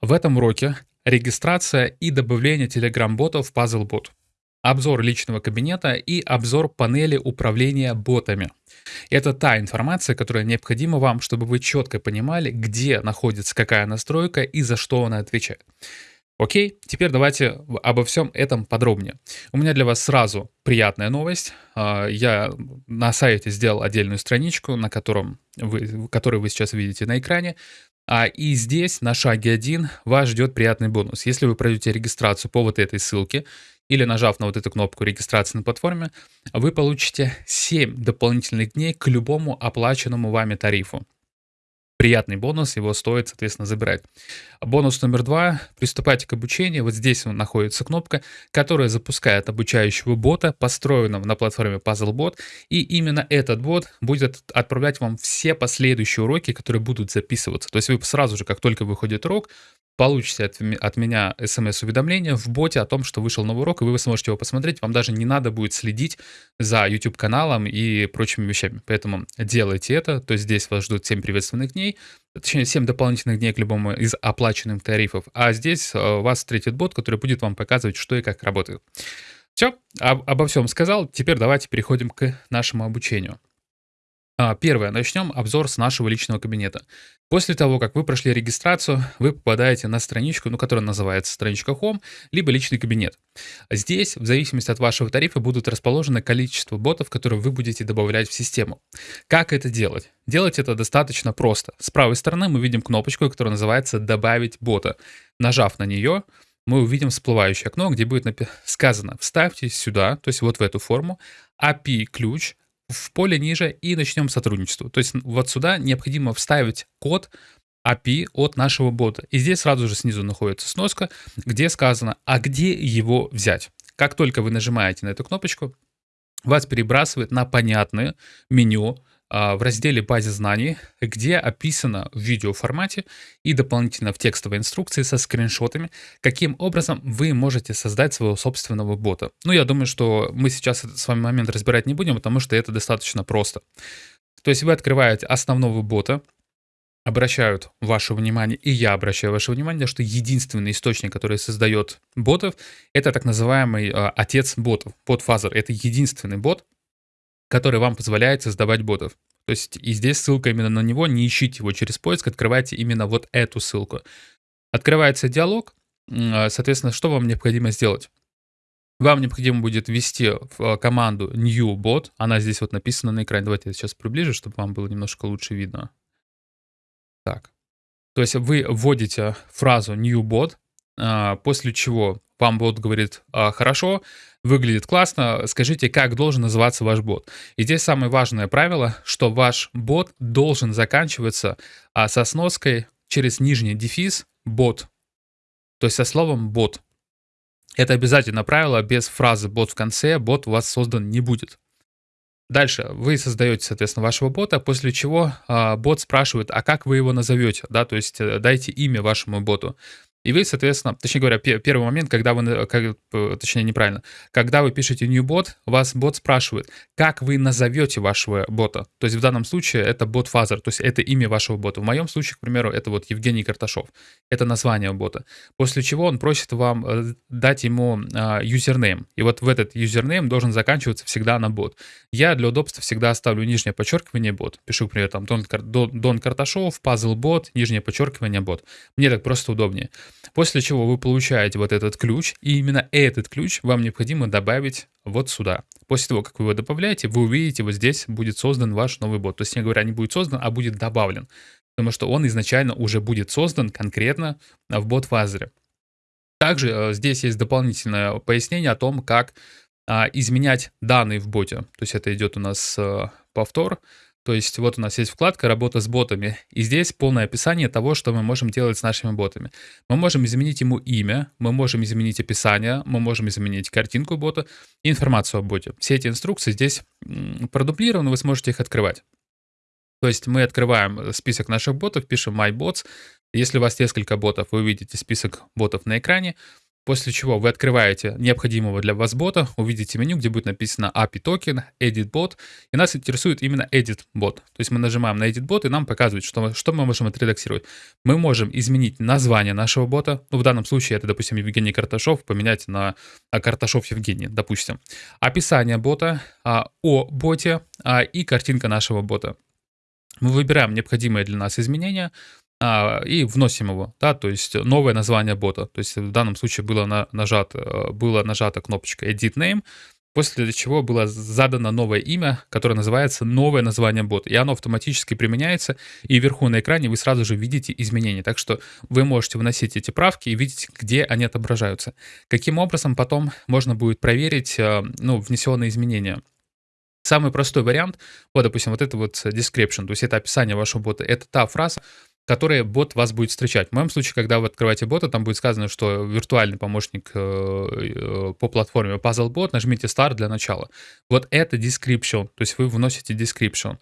В этом уроке регистрация и добавление Telegram-ботов в PuzzleBot, обзор личного кабинета и обзор панели управления ботами. Это та информация, которая необходима вам, чтобы вы четко понимали, где находится какая настройка и за что она отвечает. Окей, теперь давайте обо всем этом подробнее. У меня для вас сразу приятная новость. А, я на сайте сделал отдельную страничку, на котором вы, которую вы сейчас видите на экране. А, и здесь на шаге 1 вас ждет приятный бонус. Если вы пройдете регистрацию по вот этой ссылке или нажав на вот эту кнопку регистрации на платформе, вы получите 7 дополнительных дней к любому оплаченному вами тарифу приятный бонус, его стоит, соответственно, забирать. Бонус номер два. Приступайте к обучению. Вот здесь находится кнопка, которая запускает обучающего бота, построенного на платформе PuzzleBot. И именно этот бот будет отправлять вам все последующие уроки, которые будут записываться. То есть вы сразу же, как только выходит урок, получите от, меня смс-уведомление в боте о том, что вышел новый урок, и вы сможете его посмотреть. Вам даже не надо будет следить за YouTube-каналом и прочими вещами. Поэтому делайте это. То есть здесь вас ждут 7 приветственных дней, точнее 7 дополнительных дней к любому из оплаченных тарифов. А здесь э, вас встретит бот, который будет вам показывать, что и как работает. Все, об, обо всем сказал. Теперь давайте переходим к нашему обучению. А, первое. Начнем обзор с нашего личного кабинета. После того, как вы прошли регистрацию, вы попадаете на страничку, ну, которая называется страничка Home, либо личный кабинет. Здесь, в зависимости от вашего тарифа, будут расположены количество ботов, которые вы будете добавлять в систему. Как это делать? Делать это достаточно просто. С правой стороны мы видим кнопочку, которая называется «Добавить бота». Нажав на нее, мы увидим всплывающее окно, где будет сказано «Вставьте сюда», то есть вот в эту форму, API-ключ, в поле ниже и начнем сотрудничество. То есть вот сюда необходимо вставить код API от нашего бота. И здесь сразу же снизу находится сноска, где сказано, а где его взять. Как только вы нажимаете на эту кнопочку, вас перебрасывает на понятное меню в разделе «Базе знаний», где описано в видеоформате и дополнительно в текстовой инструкции со скриншотами, каким образом вы можете создать своего собственного бота. Ну, я думаю, что мы сейчас с вами момент разбирать не будем, потому что это достаточно просто. То есть вы открываете основного бота, обращают ваше внимание, и я обращаю ваше внимание, что единственный источник, который создает ботов, это так называемый э, отец ботов, бот-фазер. Это единственный бот, который вам позволяет создавать ботов. То есть и здесь ссылка именно на него, не ищите его через поиск, открывайте именно вот эту ссылку. Открывается диалог, а, соответственно, что вам необходимо сделать? Вам необходимо будет ввести в а, команду new bot, она здесь вот написана на экране. Давайте я сейчас приближу, чтобы вам было немножко лучше видно. Так. То есть вы вводите фразу new bot, а, после чего вам бот говорит, хорошо, выглядит классно, скажите, как должен называться ваш бот. И здесь самое важное правило, что ваш бот должен заканчиваться а, со сноской через нижний дефис бот, то есть со словом бот. Это обязательно правило, без фразы бот в конце бот у вас создан не будет. Дальше вы создаете, соответственно, вашего бота, после чего э, бот спрашивает, а как вы его назовете, да, то есть э, дайте имя вашему боту. И вы, соответственно, точнее говоря, первый момент, когда вы, как, точнее неправильно, когда вы пишете new bot, вас бот спрашивает, как вы назовете вашего бота. То есть в данном случае это бот фазер, то есть это имя вашего бота. В моем случае, к примеру, это вот Евгений Карташов. Это название бота. После чего он просит вам э, дать ему uh, username. И вот в этот username должен заканчиваться всегда на бот. Я для удобства всегда оставлю нижнее подчеркивание бот. Пишу, к примеру, там Дон, Дон Карташов, puzzle бот, нижнее подчеркивание бот. Мне так просто удобнее. После чего вы получаете вот этот ключ, и именно этот ключ вам необходимо добавить вот сюда. После того, как вы его добавляете, вы увидите, вот здесь будет создан ваш новый бот. То есть, не говоря, не будет создан, а будет добавлен. Потому что он изначально уже будет создан конкретно в бот-фазере. Также э, здесь есть дополнительное пояснение о том, как а, изменять данные в боте. То есть это идет у нас э, повтор. То есть вот у нас есть вкладка «Работа с ботами», и здесь полное описание того, что мы можем делать с нашими ботами. Мы можем изменить ему имя, мы можем изменить описание, мы можем изменить картинку бота информацию о боте. Все эти инструкции здесь продублированы, вы сможете их открывать. То есть мы открываем список наших ботов, пишем «My Bots». Если у вас несколько ботов, вы увидите список ботов на экране. После чего вы открываете необходимого для вас бота, увидите меню, где будет написано API токен, Edit Bot, и нас интересует именно Edit Bot. То есть мы нажимаем на Edit Bot, и нам показывает, что, что мы можем отредактировать. Мы можем изменить название нашего бота, ну, в данном случае это, допустим, Евгений Карташов, поменять на Карташов Евгений, допустим. Описание бота, а, о боте а, и картинка нашего бота. Мы выбираем необходимые для нас изменения, а, и вносим его, да, то есть новое название бота. То есть в данном случае было на, нажат, э, была нажата кнопочка Edit Name, после чего было задано новое имя, которое называется новое название бота. И оно автоматически применяется, и вверху на экране вы сразу же видите изменения. Так что вы можете вносить эти правки и видеть, где они отображаются. Каким образом потом можно будет проверить э, ну, внесенные изменения. Самый простой вариант, вот, допустим, вот это вот description, то есть это описание вашего бота, это та фраза, которые бот вас будет встречать. В моем случае, когда вы открываете бота, там будет сказано, что виртуальный помощник э, э, по платформе PuzzleBot, нажмите Start для начала. Вот это description, то есть вы вносите description.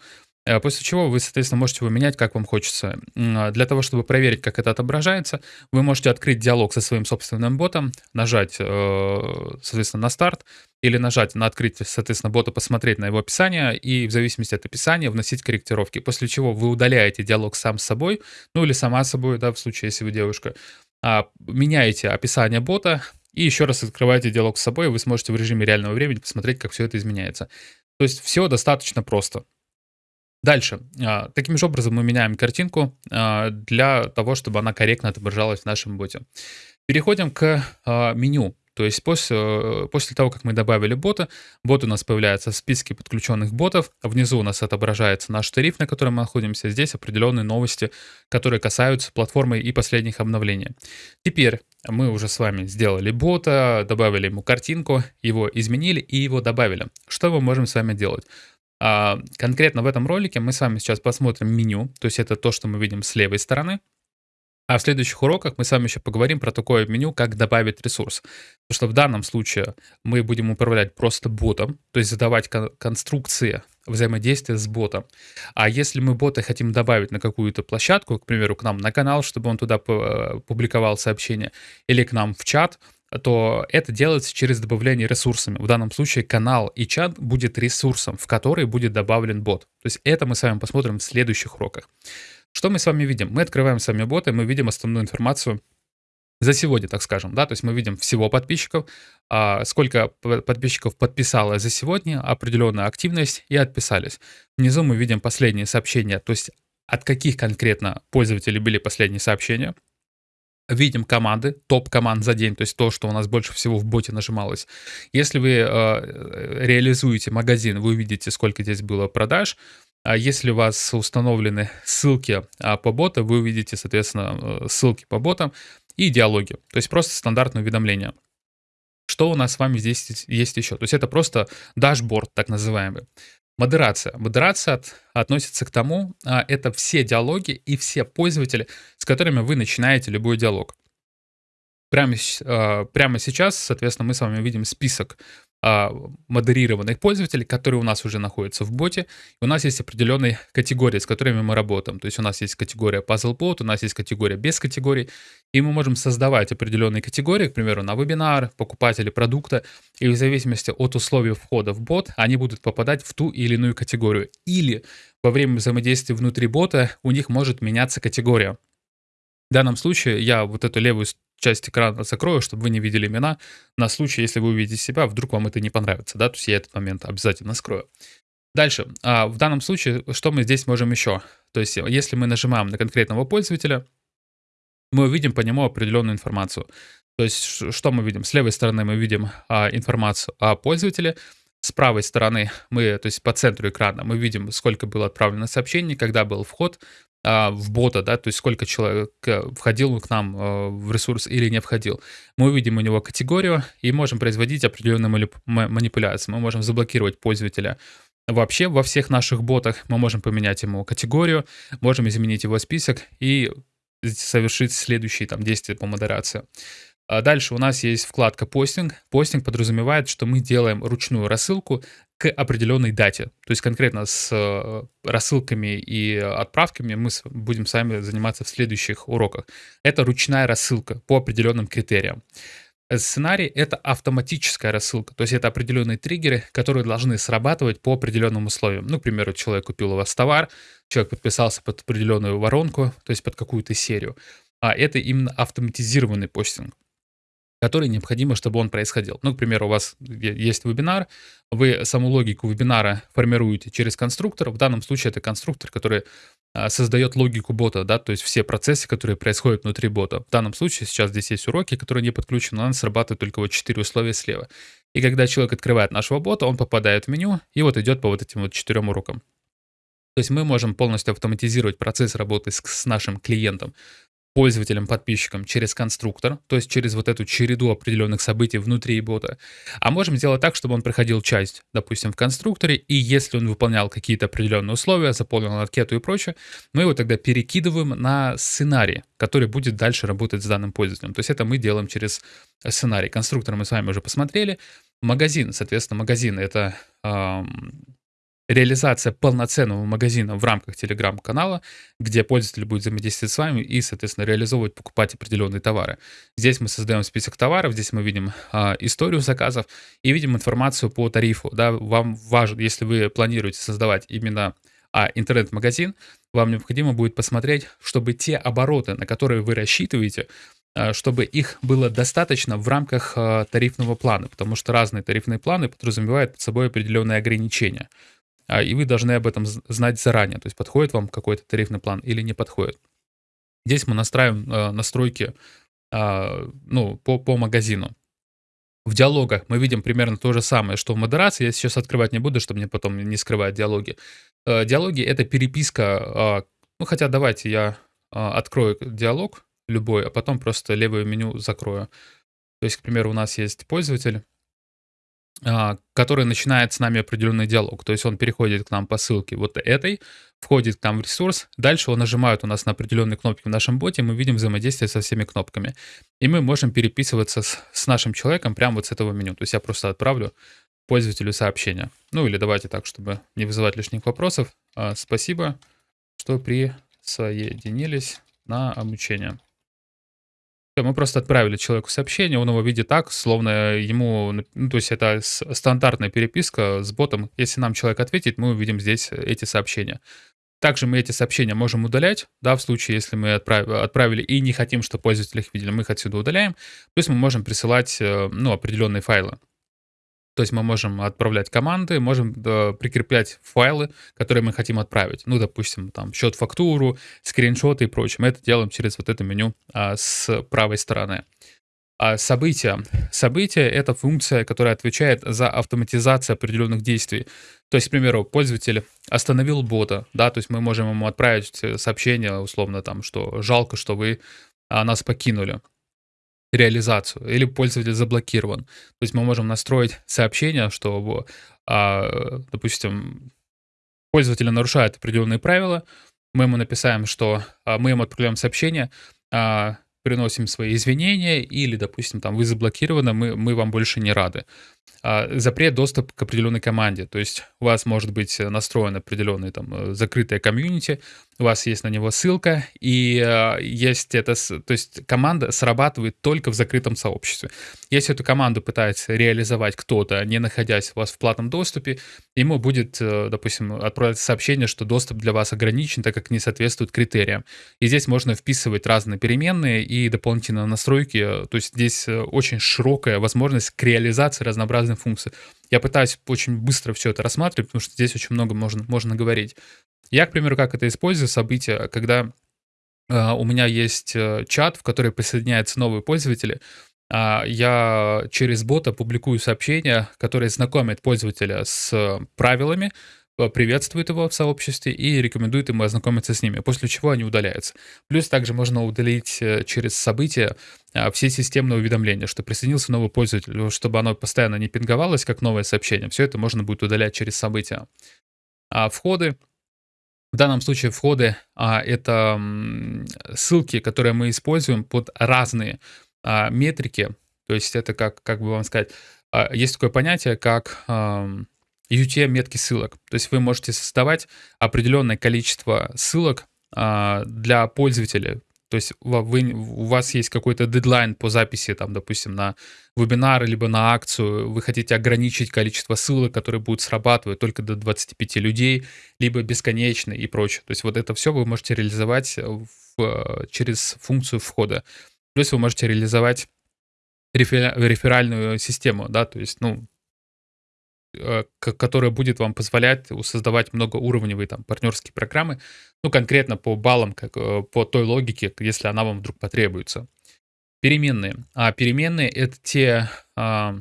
Э, после чего вы, соответственно, можете его менять, как вам хочется. А для того, чтобы проверить, как это отображается, вы можете открыть диалог со своим собственным ботом, нажать, соответственно, на старт, или нажать на открытие, соответственно, бота, посмотреть на его описание и в зависимости от описания вносить корректировки. После чего вы удаляете диалог сам с собой, ну или сама собой, да, в случае, если вы девушка, а, меняете описание бота и еще раз открываете диалог с собой, и вы сможете в режиме реального времени посмотреть, как все это изменяется. То есть все достаточно просто. Дальше. А, таким же образом мы меняем картинку а, для того, чтобы она корректно отображалась в нашем боте. Переходим к меню. То есть после, э, после того, как мы добавили бота, бот у нас появляется в списке подключенных ботов, внизу у нас отображается наш тариф, на котором мы находимся, здесь определенные новости, которые касаются платформы и последних обновлений. Теперь мы уже с вами сделали бота, добавили ему картинку, его изменили и его добавили. Что мы можем с вами делать? А, конкретно в этом ролике мы с вами сейчас посмотрим меню, то есть это то, что мы видим с левой стороны. А в следующих уроках мы с вами еще поговорим про такое меню, как добавить ресурс. Потому что в данном случае мы будем управлять просто ботом, то есть задавать кон конструкции взаимодействия с ботом. А если мы бота хотим добавить на какую-то площадку, к примеру, к нам на канал, чтобы он туда э, публиковал сообщения, или к нам в чат, то это делается через добавление ресурсами. В данном случае канал и чат будет ресурсом, в который будет добавлен бот. То есть это мы с вами посмотрим в следующих уроках. Что мы с вами видим? Мы открываем сами боты, мы видим основную информацию за сегодня, так скажем, да, то есть мы видим всего подписчиков, а, сколько подписчиков подписало за сегодня, определенная активность и отписались. Внизу мы видим последние сообщения, то есть от каких конкретно пользователей были последние сообщения. Видим команды, топ команд за день, то есть то, что у нас больше всего в боте нажималось. Если вы э, реализуете магазин, вы увидите, сколько здесь было продаж, а если у вас установлены ссылки а, по боту, вы увидите, соответственно, э, ссылки по ботам и диалоги. То есть просто стандартное уведомление. Что у нас с вами здесь есть еще? То есть это просто дашборд, так называемый. Модерация. Модерация от, относится к тому, а, это все диалоги и все пользователи, с которыми вы начинаете любой диалог. Прямо, прямо сейчас, соответственно, мы с вами видим список а, модерированных пользователей, которые у нас уже находятся в боте. И у нас есть определенные категории, с которыми мы работаем. То есть у нас есть категория PuzzleBot, у нас есть категория без категорий. И мы можем создавать определенные категории, к примеру, на вебинар, покупатели продукта. И в зависимости от условий входа в бот, они будут попадать в ту или иную категорию. Или во время взаимодействия внутри бота у них может меняться категория. В данном случае я вот эту левую часть экрана закрою, чтобы вы не видели имена, на случай, если вы увидите себя, вдруг вам это не понравится, да, то есть я этот момент обязательно скрою. Дальше, а в данном случае, что мы здесь можем еще? То есть, если мы нажимаем на конкретного пользователя, мы увидим по нему определенную информацию. То есть, что мы видим? С левой стороны мы видим а, информацию о пользователе, с правой стороны мы, то есть по центру экрана, мы видим, сколько было отправлено сообщений, когда был вход, а, в бота, да, то есть сколько человек э, входил к нам э, в ресурс или не входил. Мы увидим у него категорию и можем производить определенные манипуляции. Мы можем заблокировать пользователя вообще во всех наших ботах. Мы можем поменять ему категорию, можем изменить его список и совершить следующие там действия по модерации. А дальше у нас есть вкладка «Постинг». Постинг подразумевает, что мы делаем ручную рассылку к определенной дате. То есть конкретно с э, рассылками и отправками мы будем сами заниматься в следующих уроках. Это ручная рассылка по определенным критериям. Сценарий— это автоматическая рассылка, то есть это определенные триггеры, которые должны срабатывать по определенным условиям. Ну, к примеру, человек купил у вас товар, человек подписался под определенную воронку, то есть под какую-то серию. А это именно автоматизированный постинг который необходимо, чтобы он происходил. Ну, к примеру, у вас есть вебинар, вы саму логику вебинара формируете через конструктор. В данном случае это конструктор, который а, создает логику бота, да, то есть все процессы, которые происходят внутри бота. В данном случае сейчас здесь есть уроки, которые не подключены, но срабатывает только вот 4 условия слева. И когда человек открывает нашего бота, он попадает в меню и вот идет по вот этим вот четырем урокам. То есть мы можем полностью автоматизировать процесс работы с, с нашим клиентом пользователям, подписчикам через конструктор, то есть через вот эту череду определенных событий внутри бота. А можем сделать так, чтобы он проходил часть, допустим, в конструкторе, и если он выполнял какие-то определенные условия, заполнил анкету и прочее, мы его тогда перекидываем на сценарий, который будет дальше работать с данным пользователем. То есть это мы делаем через сценарий. Конструктор мы с вами уже посмотрели. Магазин, соответственно, магазин — это эм, реализация полноценного магазина в рамках телеграм-канала, где пользователь будет взаимодействовать с вами и, соответственно, реализовывать, покупать определенные товары. Здесь мы создаем список товаров, здесь мы видим а, историю заказов и видим информацию по тарифу. Да, вам важно, если вы планируете создавать именно а, интернет-магазин, вам необходимо будет посмотреть, чтобы те обороты, на которые вы рассчитываете, а, чтобы их было достаточно в рамках а, тарифного плана, потому что разные тарифные планы подразумевают под собой определенные ограничения. А, и вы должны об этом знать заранее, то есть подходит вам какой-то тарифный план или не подходит. Здесь мы настраиваем э, настройки э, ну, по, по магазину. В диалогах мы видим примерно то же самое, что в модерации. Я сейчас открывать не буду, чтобы мне потом не скрывать диалоги. Э, диалоги — это переписка, э, ну хотя давайте я открою диалог любой, а потом просто левое меню закрою. То есть, к примеру, у нас есть пользователь, а, который начинает с нами определенный диалог. То есть он переходит к нам по ссылке вот этой, входит к нам в ресурс, дальше он нажимает у нас на определенные кнопки в нашем боте, мы видим взаимодействие со всеми кнопками. И мы можем переписываться с, с нашим человеком прямо вот с этого меню. То есть я просто отправлю пользователю сообщение. Ну или давайте так, чтобы не вызывать лишних вопросов. А, спасибо, что присоединились на обучение. Мы просто отправили человеку сообщение, он его видит так, словно ему, ну, то есть это стандартная переписка с ботом. Если нам человек ответит, мы увидим здесь эти сообщения. Также мы эти сообщения можем удалять, да, в случае, если мы отправили и не хотим, чтобы пользователи их видели, мы их отсюда удаляем. Плюс мы можем присылать, э, ну, определенные файлы. То есть мы можем отправлять команды, можем да, прикреплять файлы, которые мы хотим отправить. Ну, допустим, там счет, фактуру, скриншоты и прочее. Мы это делаем через вот это меню а, с правой стороны. А события. События — это функция, которая отвечает за автоматизацию определенных действий. То есть, к примеру, пользователь остановил бота, да, то есть мы можем ему отправить сообщение, условно, там, что жалко, что вы а, нас покинули реализацию, или пользователь заблокирован. То есть мы можем настроить сообщение, что, а, допустим, пользователь нарушает определенные правила, мы ему написаем, что а, мы ему отправляем сообщение, а, приносим свои извинения, или, допустим, там, вы заблокированы, мы, мы вам больше не рады. А, запрет доступ к определенной команде. То есть у вас может быть настроен определенный там э, закрытое комьюнити, у вас есть на него ссылка, и э, есть это, то есть команда срабатывает только в закрытом сообществе. Если эту команду пытается реализовать кто-то, не находясь у вас в платном доступе, ему будет, э, допустим, отправить сообщение, что доступ для вас ограничен, так как не соответствует критериям. И здесь можно вписывать разные переменные и дополнительные настройки. То есть здесь очень широкая возможность к реализации разнообразных функций. Я пытаюсь очень быстро все это рассматривать, потому что здесь очень много можно, можно говорить. Я, к примеру, как это использую, события, когда э, у меня есть э, чат, в который присоединяются новые пользователи, э, я через бота публикую сообщения, которые знакомят пользователя с правилами, приветствует его в сообществе и рекомендует ему ознакомиться с ними, после чего они удаляются. Плюс также можно удалить э, через события все системные уведомления, что присоединился новый пользователь, чтобы оно постоянно не пинговалось, как новое сообщение. Все это можно будет удалять через события. А входы в данном случае входы а, это ссылки, которые мы используем под разные а, метрики. То есть это как, как бы вам сказать, а, есть такое понятие, как а, UTM-метки ссылок. То есть вы можете создавать определенное количество ссылок а, для пользователя То есть вы, у вас есть какой-то дедлайн по записи, там, допустим, на вебинар, либо на акцию, вы хотите ограничить количество ссылок, которые будут срабатывать только до 25 людей, либо бесконечно и прочее. То есть вот это все вы можете реализовать в, через функцию входа. Плюс вы можете реализовать реферальную систему, да, то есть, ну, которая будет вам позволять создавать многоуровневые там партнерские программы, ну, конкретно по баллам, как, э, по той логике, если она вам вдруг потребуется. Переменные. А переменные — это те а,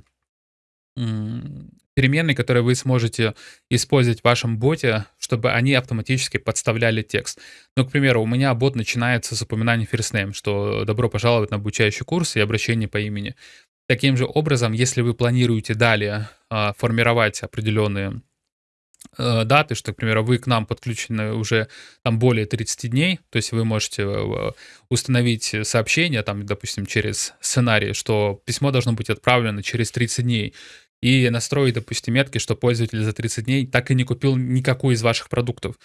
переменные, которые вы сможете использовать в вашем боте, чтобы они автоматически подставляли текст. Ну, к примеру, у меня бот начинается с упоминания first name, что добро пожаловать на обучающий курс и обращение по имени. Таким же образом, если вы планируете далее а, формировать определенные э, даты, что, к примеру, вы к нам подключены уже там более 30 дней, то есть вы можете э, установить сообщение, там, допустим, через сценарий, что письмо должно быть отправлено через 30 дней, и настроить, допустим, метки, что пользователь за 30 дней так и не купил никакой из ваших продуктов.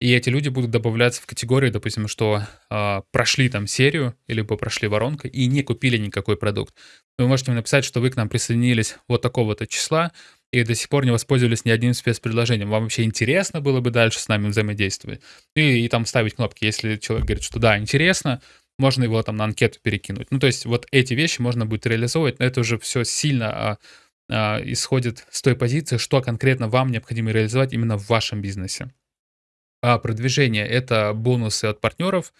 И эти люди будут добавляться в категорию, допустим, что э, прошли там серию, либо прошли воронку и не купили никакой продукт. Вы можете написать, что вы к нам присоединились вот такого-то числа и до сих пор не воспользовались ни одним спецпредложением. Вам вообще интересно было бы дальше с нами взаимодействовать? И, и там ставить кнопки. Если человек говорит, что да, интересно, можно его там на анкету перекинуть. Ну, то есть вот эти вещи можно будет реализовывать, но это уже все сильно а, а, исходит с той позиции, что конкретно вам необходимо реализовать именно в вашем бизнесе. А продвижение — это бонусы от партнеров.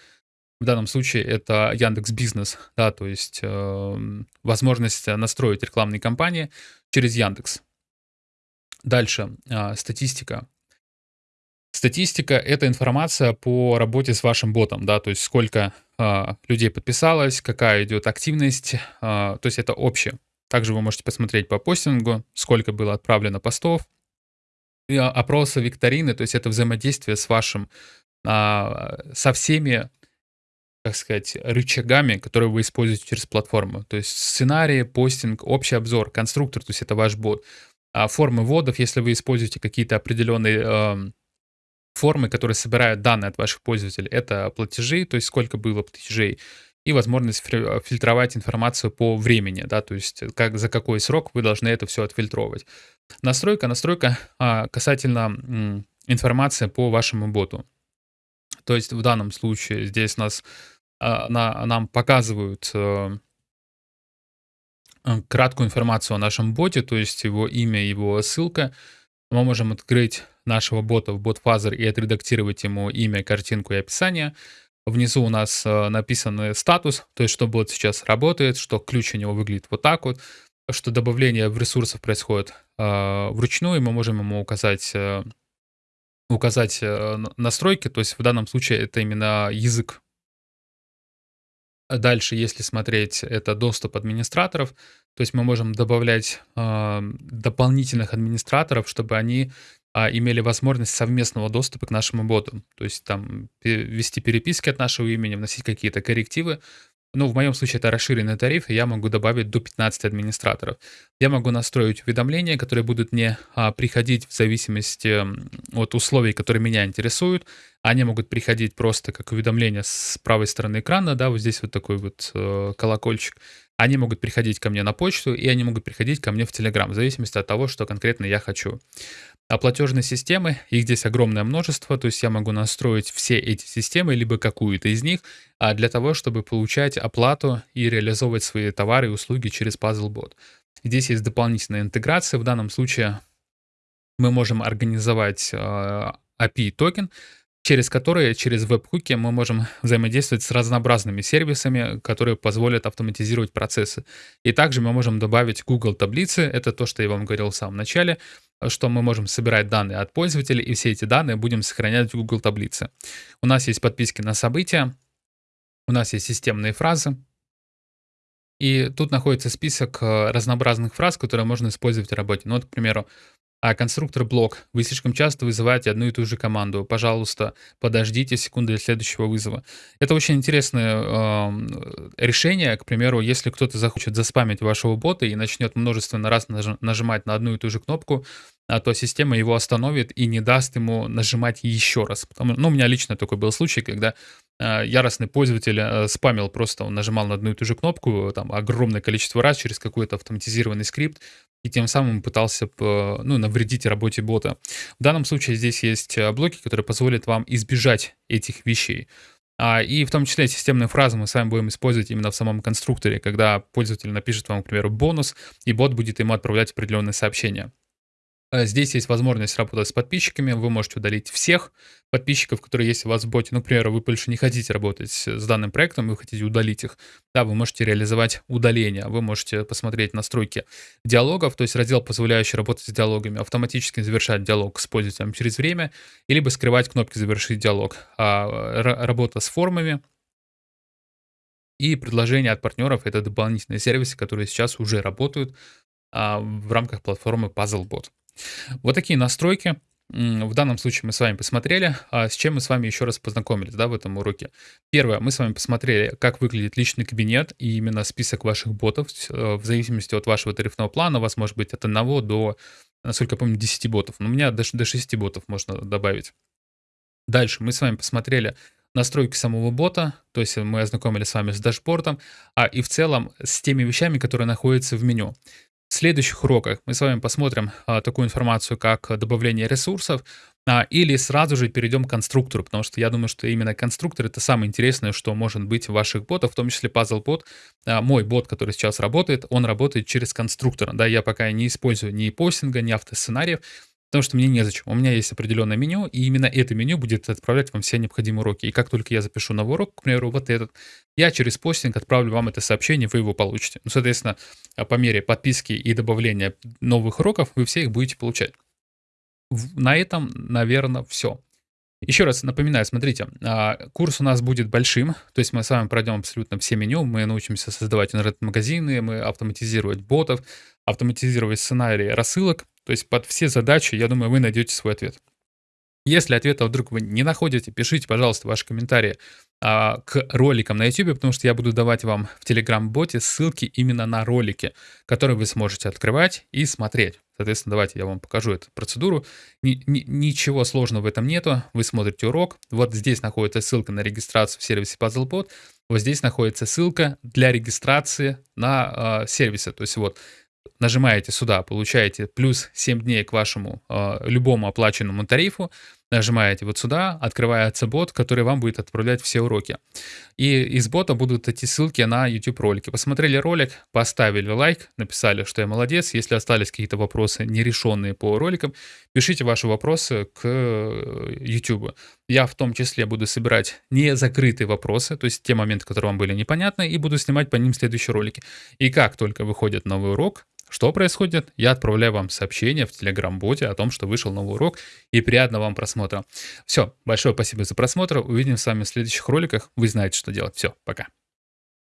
В данном случае это Яндекс Бизнес, да, то есть э, возможность настроить рекламные кампании через Яндекс. Дальше э, статистика. Статистика — это информация по работе с вашим ботом, да, то есть сколько э, людей подписалось, какая идет активность, э, то есть это общее. Также вы можете посмотреть по постингу, сколько было отправлено постов, опросы, викторины, то есть это взаимодействие с вашим, а, со всеми, так сказать, рычагами, которые вы используете через платформу. То есть сценарии, постинг, общий обзор, конструктор, то есть это ваш бот. А формы вводов, если вы используете какие-то определенные э, формы, которые собирают данные от ваших пользователей, это платежи, то есть сколько было платежей, и возможность фильтровать информацию по времени, да, то есть как, за какой срок вы должны это все отфильтровать. Настройка, настройка а, касательно информации по вашему боту. То есть в данном случае здесь нас, а, на, нам показывают а, краткую информацию о нашем боте, то есть его имя, его ссылка. Мы можем открыть нашего бота в BotFuzzer и отредактировать ему имя, картинку и описание. Внизу у нас э, написан статус, то есть что бот сейчас работает, что ключ у него выглядит вот так вот, что добавление в ресурсов происходит э, вручную, мы можем ему указать, э, указать настройки, то есть в данном случае это именно язык. Дальше, если смотреть, это доступ администраторов, то есть мы можем добавлять э, дополнительных администраторов, чтобы они а, имели возможность совместного доступа к нашему боту. То есть там вести переписки от нашего имени, вносить какие-то коррективы. Ну, в моем случае это расширенный тариф, и я могу добавить до 15 администраторов. Я могу настроить уведомления, которые будут мне а, приходить в зависимости от условий, которые меня интересуют. Они могут приходить просто как уведомления с правой стороны экрана, да, вот здесь вот такой вот э, колокольчик. Они могут приходить ко мне на почту, и они могут приходить ко мне в Telegram, в зависимости от того, что конкретно я хочу. А платежные системы, их здесь огромное множество, то есть я могу настроить все эти системы, либо какую-то из них, а для того, чтобы получать оплату и реализовывать свои товары и услуги через PuzzleBot. Здесь есть дополнительная интеграция, в данном случае мы можем организовать э, API-токен, через которые, через веб-хуки мы можем взаимодействовать с разнообразными сервисами, которые позволят автоматизировать процессы. И также мы можем добавить Google таблицы, это то, что я вам говорил в самом начале, что мы можем собирать данные от пользователей, и все эти данные будем сохранять в Google таблице. У нас есть подписки на события, у нас есть системные фразы, и тут находится список э, разнообразных фраз, которые можно использовать в работе. Ну вот, к примеру, а конструктор блок. Вы слишком часто вызываете одну и ту же команду. Пожалуйста, подождите секунду для следующего вызова. Это очень интересное э, решение. К примеру, если кто-то захочет заспамить вашего бота и начнет множественно раз нажимать на одну и ту же кнопку, а то система его остановит и не даст ему нажимать еще раз. Потому, ну, у меня лично такой был случай, когда э, яростный пользователь э, спамил просто, он нажимал на одну и ту же кнопку там огромное количество раз через какой-то автоматизированный скрипт, и тем самым пытался ну, навредить работе бота. В данном случае здесь есть блоки, которые позволят вам избежать этих вещей. А, и в том числе системные фразы мы с вами будем использовать именно в самом конструкторе, когда пользователь напишет вам, к примеру, бонус, и бот будет ему отправлять определенные сообщения. Э, здесь есть возможность работать с подписчиками. Вы можете удалить всех подписчиков, которые есть у вас в боте. Ну, к примеру, вы больше не хотите работать с данным проектом, вы хотите удалить их. Да, вы можете реализовать удаление. Вы можете посмотреть настройки диалогов, то есть раздел, позволяющий работать с диалогами, автоматически завершать диалог с пользователем через время, либо скрывать кнопки «Завершить диалог». А работа с формами, и предложения от партнеров — это дополнительные сервисы, которые сейчас уже работают а, в рамках платформы PuzzleBot. Вот такие настройки. В данном случае мы с вами посмотрели, а с чем мы с вами еще раз познакомились да, в этом уроке. Первое, мы с вами посмотрели, как выглядит личный кабинет и именно список ваших ботов. Э, в зависимости от вашего тарифного плана у вас может быть от 1 до, насколько я помню, 10 ботов. Но у меня до, до 6 ботов можно добавить. Дальше мы с вами посмотрели настройки самого бота, то есть мы ознакомились с вами с дашбордом, а и в целом с теми вещами, которые находятся в меню. В следующих уроках мы с вами посмотрим а, такую информацию, как добавление ресурсов, а, или сразу же перейдем к конструктору, потому что я думаю, что именно конструктор это самое интересное, что может быть в ваших ботах, в том числе Bot. А, мой бот, который сейчас работает, он работает через конструктор. Да, я пока не использую ни постинга, ни автосценариев, Потому что мне незачем. У меня есть определенное меню, и именно это меню будет отправлять вам все необходимые уроки. И как только я запишу новый урок, к примеру, вот этот, я через постинг отправлю вам это сообщение, вы его получите. Ну, соответственно, по мере подписки и добавления новых уроков вы все их будете получать. На этом, наверное, все. Еще раз напоминаю, смотрите, а, курс у нас будет большим, то есть мы с вами пройдем абсолютно все меню, мы научимся создавать интернет-магазины, мы автоматизировать ботов, автоматизировать сценарии рассылок, то есть под все задачи, я думаю, вы найдете свой ответ. Если ответа вдруг вы не находите, пишите, пожалуйста, ваши комментарии а, к роликам на YouTube, потому что я буду давать вам в Telegram-боте ссылки именно на ролики, которые вы сможете открывать и смотреть. Соответственно, давайте я вам покажу эту процедуру. Ни, ни, ничего сложного в этом нету. Вы смотрите урок. Вот здесь находится ссылка на регистрацию в сервисе PuzzleBot. Вот здесь находится ссылка для регистрации на э, сервисе. То есть вот нажимаете сюда, получаете плюс 7 дней к вашему э, любому оплаченному тарифу, нажимаете вот сюда, открывается бот, который вам будет отправлять все уроки. И из бота будут эти ссылки на YouTube ролики. Посмотрели ролик, поставили лайк, написали, что я молодец. Если остались какие-то вопросы нерешенные по роликам, пишите ваши вопросы к э, YouTube. Я в том числе буду собирать не закрытые вопросы, то есть те моменты, которые вам были непонятны, и буду снимать по ним следующие ролики. И как только выходит новый урок, что происходит? Я отправляю вам сообщение в Telegram-боте о том, что вышел новый урок, и приятного вам просмотра. Все, большое спасибо за просмотр. Увидимся с вами в следующих роликах. Вы знаете, что делать. Все, пока.